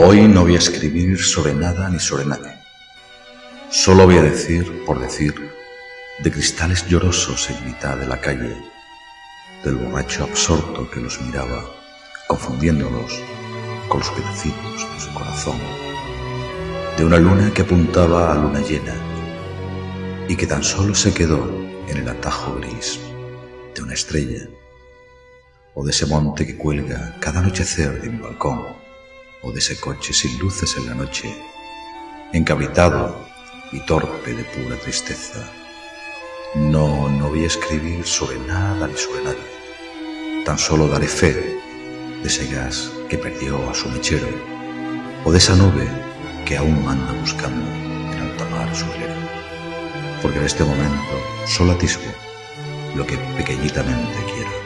Hoy no voy a escribir sobre nada ni sobre nadie. Solo voy a decir, por decir, de cristales llorosos en mitad de la calle, del borracho absorto que los miraba, confundiéndolos con los pedacitos de su corazón, de una luna que apuntaba a luna llena y que tan solo se quedó en el atajo gris de una estrella, o de ese monte que cuelga cada anochecer de mi balcón, o de ese coche sin luces en la noche, encabritado y torpe de pura tristeza. No, no voy a escribir sobre nada ni sobre nadie. Tan solo daré fe de ese gas que perdió a su mechero, o de esa nube que aún anda buscando en alta mar su hilera. Porque en este momento solo atisbo lo que pequeñitamente quiero.